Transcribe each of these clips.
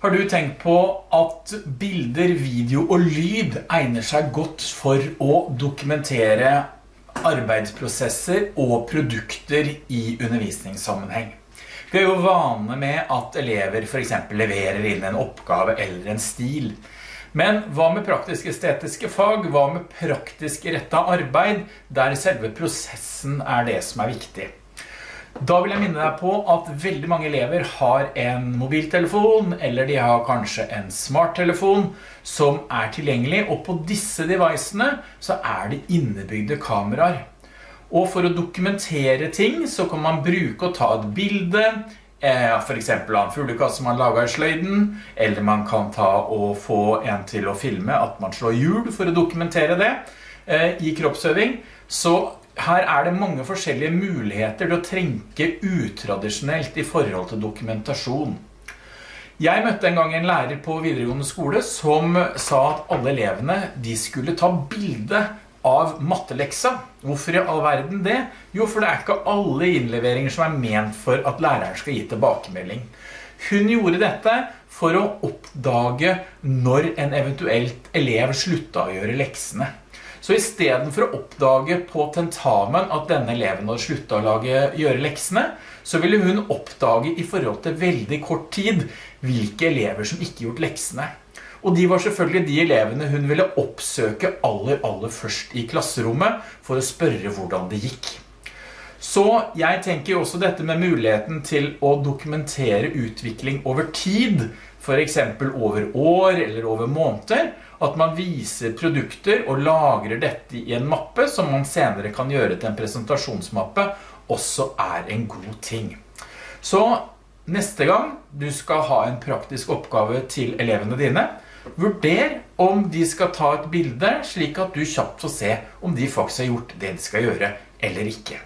Har du tenkt på at bilder, video og lyd egner seg godt for å dokumentere arbeidsprosesser og produkter i undervisningssammenheng? Vi er jo vane med at elever for eksempel leverer inn en oppgave eller en stil. Men hva med praktisk-estetiske fag? Hva med praktisk rettet arbeid, der selve prosessen er det som er viktig? Da vil jeg minne deg på at veldig mange elever har en mobiltelefon, eller de har kanskje en smarttelefon som er tilgjengelig, og på disse devicene så er det innebygde kameraer. Og for å dokumentere ting så kan man bruke å ta et bilde, eh, for eksempel av en fuglekasse man lager i sløyden, eller man kan ta og få en til å filme at man slår hjul for å dokumentere det eh, i kroppsøving. Så her er det mange forskjellige muligheter til å trenke utradisjonelt i forhold til dokumentasjon. Jeg møtte en gang en lærer på videregående skole som sa at alle elevene de skulle ta bilde av matteleksa. Hvorfor i all verden det? Jo, for det er ikke alle innleveringer som er ment for at læreren skal gi tilbakemelding. Hun gjorde dette for å oppdage når en eventuelt elev slutta å gjøre leksene. Så i stedet for å oppdage på tentamen at denne eleven hadde sluttet å lage, gjøre leksene, så ville hun oppdage i forhold til veldig kort tid hvilke elever som ikke gjort leksene. Og de var selvfølgelig de elevene hun ville oppsøke aller, aller først i klasserommet for å spørre hvordan det gikk. Så jeg tenker også dette med muligheten til å dokumentere utvikling over tid, for eksempel over år eller over måneder, at man viser produkter og lagrer dette i en mappe som man senere kan gjøre til en presentasjonsmappe, også er en god ting. Så neste gang du skal ha en praktisk oppgave til elevene dine, vurder om de skal ta et bilde slik at du kjapt får se om de faktisk har gjort det de skal gjøre eller ikke.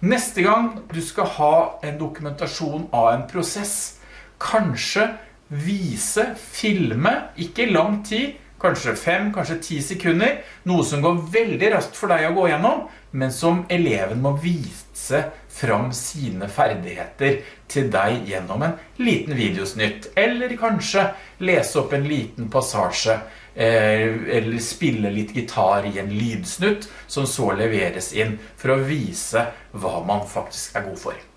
Neste gang du skal ha en dokumentasjon av en prosess, kanskje vise, filme, ikke lang tid, kanskje fem, kanskje ti sekunder, noe som går veldig raskt for deg å gå gjennom, men som eleven må vise fram sine ferdigheter til deg gjennom en liten videosnytt, eller kanskje lese opp en liten passasje, eh, eller spille litt gitar i en lydsnutt, som så leveres inn for å vise hva man faktisk er god for.